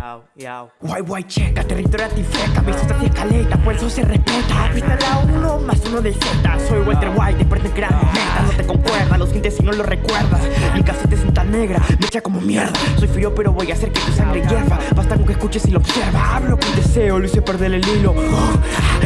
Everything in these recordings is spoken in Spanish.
Yao, yao. Guay, guay, checa, territorio antifeca, vistas hacia escaleta, por eso se respeta. Pista la uno más uno del Z, soy Walter White, después de crear meta, no te concuerda, los dientes si no lo recuerdas. Mi casete es cinta negra, me echa como mierda. Soy frío, pero voy a hacer que tu sangre hierva. Basta con que escuches y lo observas. Hablo con deseo, lo hice perder el hilo.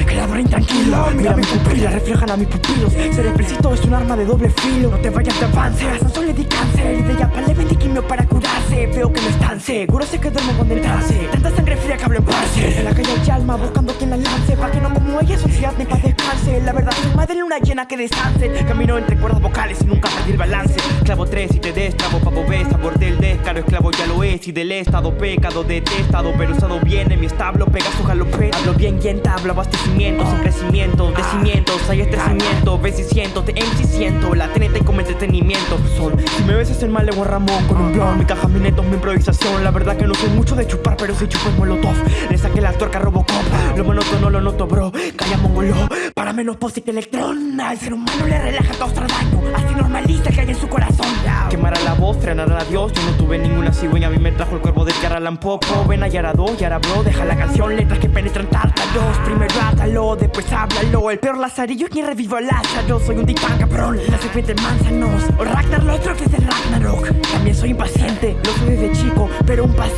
Creador intranquilo, mira mi pupila, reflejan a mis pupilos. Ser explícito es un arma de doble filo. No te vayas de avance, a Sansón le di cáncer. Y de ella le vendí para curarse. Veo que no seguro, sé que duermo con el trance. Tanta sangre fría que hablo en parce. En la calle hay alma buscando quien la lance. Pa' que no como ella, sociedad ni pa' descanse. La verdad, soy madre luna llena que descanse. Camino entre cuerdas vocales y nunca perdí el balance. Clavo tres y te destrabo, papo ves, sabor del descaro. Esclavo ya lo es y del estado pecado detestado. Pero usado bien en mi establo, Pegaso galopero. Hablo bien y entablo abastecimientos en crecimiento. De cimientos hay estrecimiento. Ves y siento, te MC siento. La TNT como entretenimiento. Son, si me ves es el mal de Ramón con un blon. Mi caja, mi netos, mi improvisación. La verdad que no soy mucho de chupar, pero si chupo es molotov. Le saqué la tuerca Robocop. Lo monótono lo noto, bro. Calla mongolo. Para menos posi que electrón. Al ser humano le relaja causar daño. Así normaliza que hay en su corazón. Quemará la voz, frenará a Dios. Yo no tuve ninguna cigüeña. A mí me trajo el cuervo de Yara Lampopo. Ven a Yara 2, Yara bro. Deja la canción, letras que penetran tártaros. Primero átalo, después háblalo. El peor lazarillo es quien revivo a Lázaro. Soy un titán cabrón. La serpiente manzanos. O Ragnar Lothbrok es el Ragnarok. También soy impaciente,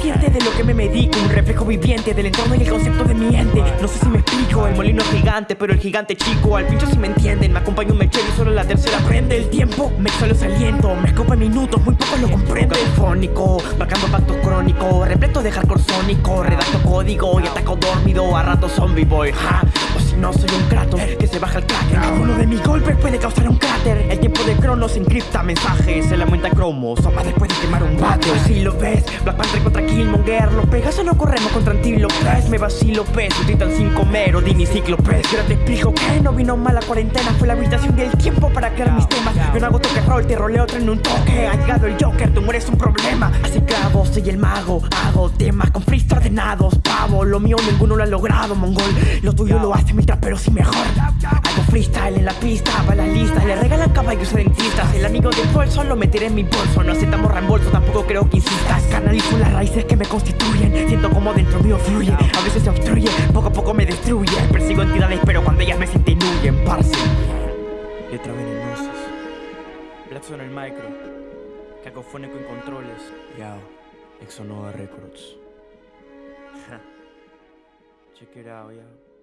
Paciente de lo que me medico. Un reflejo viviente del entorno y el concepto de mi ente. No sé si me explico. El molino es gigante, pero el gigante chico. Al pincho si me entienden. Me acompaña un mechero y solo la tercera prende el tiempo. Me exhalo aliento. Me escopa minutos, muy pocos lo comprenden. Fónico, marcando pactos crónicos. Repleto de hardcore sónico. Redacto código y ataco dormido. A rato zombie boy, ja. O no, soy un Kratos que se baja el cracker. Uno de mis golpes puede causar un cráter. El tiempo de Cronos encripta mensajes. Se aumenta cromos. Soma después de quemar un bate. Si lo ves, Black Panther contra Killmonger. Los Pegasos no corremos contra Antílopes. Me vacilo pez, un titán sin comer. Odín y Cíclopes. Y ahora te explico que no vino mal la cuarentena. Fue la habitación del tiempo para crear mis temas. Yo no hago toque roll, te roleo otro en un toque. Ha llegado el Joker, tú mueres un problema. Así clavo, soy el mago. Hago temas con freestyle ordenados. Pavo, lo mío ninguno lo ha logrado, mongol. Lo tuyo lo hace mi trapero sí mejor. Hago freestyle en la pista, va la lista. Le regalan caballos a dentistas. El amigo del bolso lo meteré en mi bolso. No aceptamos reembolso, tampoco creo que insistas. Canalizo las raíces que me constituyen. Siento como dentro mío fluye. A veces se obstruye, poco a poco me destruye. Persigo entidades, pero cuando ellas me sienten huyen, parce. Letra venenosas. Blackson en el micro. Cacofónico en controles. Yao. Exonova Records. Check it out, yeah.